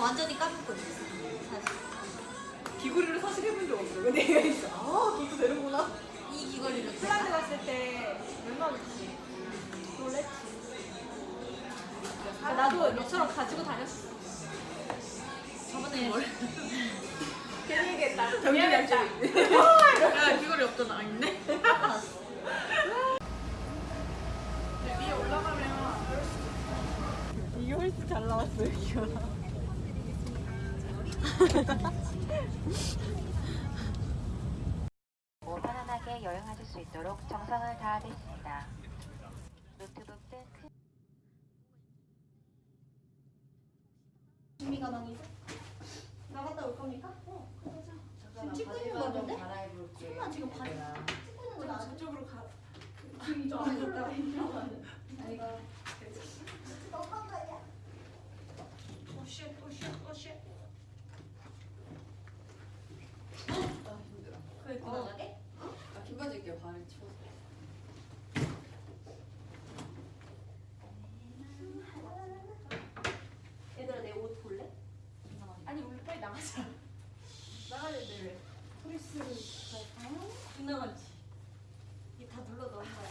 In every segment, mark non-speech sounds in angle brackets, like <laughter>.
깎고 있어. 사실. 귀걸이를 사실 해본 적 없어. 근데 얘가 있어. 아, 그것도 되는구나. 이 귀걸이를 폴란드 갔을 때 얼마 줬지? 놀랬지. 아, 나도 너처럼 가지고 다녔어. 저번에 뭘? <laughs> 괜히 얘기했다. 미안했다. 차리네. 야 귀걸이 없잖아. 아, 있네. <laughs> 위에 올라가면 이게 훨씬 잘 나왔어요. 고 편안하게 여행하실 수 있도록 정성을 다하겠습니다. 노트북 등 큰... 준비 가방이죠? 나갔다 올 겁니까? 어, 그러자. 지금 찍고 있는 거 같은데? 설마 지금 바찍고 있는 거 나? 저쪽으로 가. 지금 이쪽 안에 있다. 아이가. 너무한 거 아니야? 오쉣, 오쉣, 오쉣. 그거 입고 나가게? 긴 바지 입게요, 발을 추워. 얘들아 내 옷 볼래? 아니, 우리 빨리 나가자. 나가야 돼, 왜? 프리스를 갈까요? 나가지. 이게 다 눌러 넣은 거야.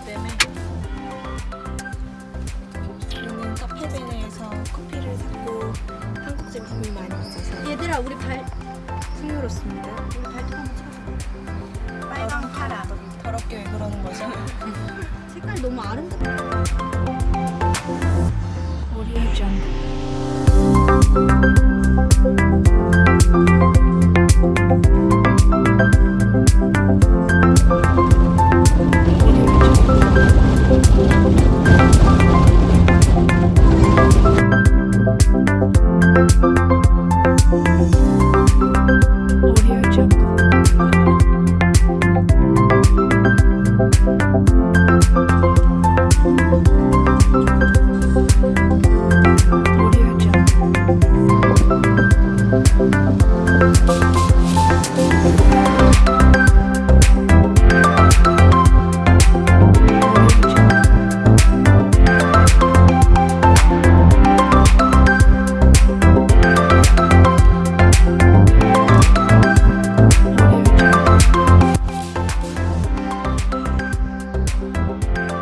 볼륨 때문에. 저는 카페베네에서 커피를 샀고 한국 제품이 많이 있어서 얘들아 우리 발 풍요롭습니다. 우리 발톱 한번 쳐봐. 빨강 파라. 더럽게 왜 그러는 거죠? <laughs> 색깔 너무 아름답다. 머리에 Thank you.